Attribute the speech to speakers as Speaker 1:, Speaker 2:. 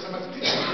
Speaker 1: conversar mais